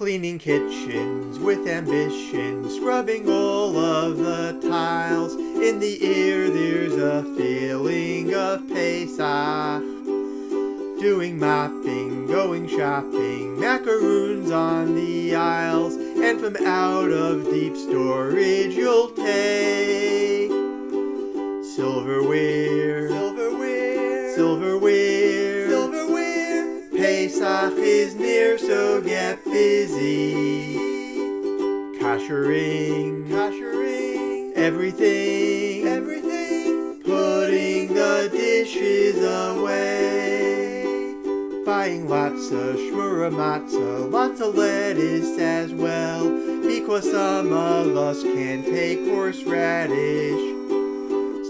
Cleaning kitchens with ambition, scrubbing all of the tiles. In the air there's a feeling of Pesach. Doing mopping, going shopping, macaroons on the aisles, and from out of deep storage you'll take Silverware. silverware, Silverware. Pesach is near, so get busy. Koshering, Koshering. everything, Everything. putting the dishes away. Buying lots of shmura matzah, lots of lettuce as well, because some of us can't take horseradish.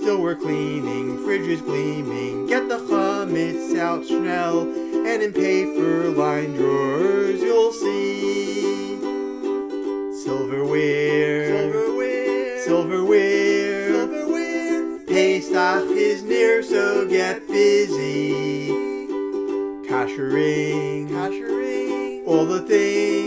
Still we're cleaning, fridge is gleaming, get the chametz out schnell, and in paper-lined drawers you'll see silverware, Silverware. silverware. Silverware. Pesach is near, so get busy. Koshering, Koshering. all the things,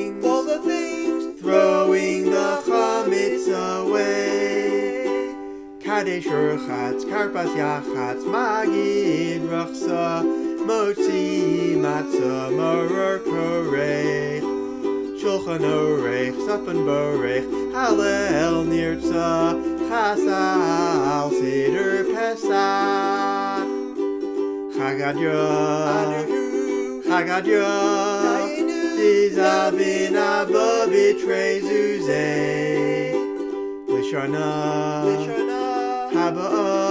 Kadesh Urchatz, Karpas Yachatz, Magid Rachsa, Motzi Korech, Shulchan Orech, Borech, Nirtza, Seder Pesach. Dizabin Abba Lishana, Lishana. Haba'ah,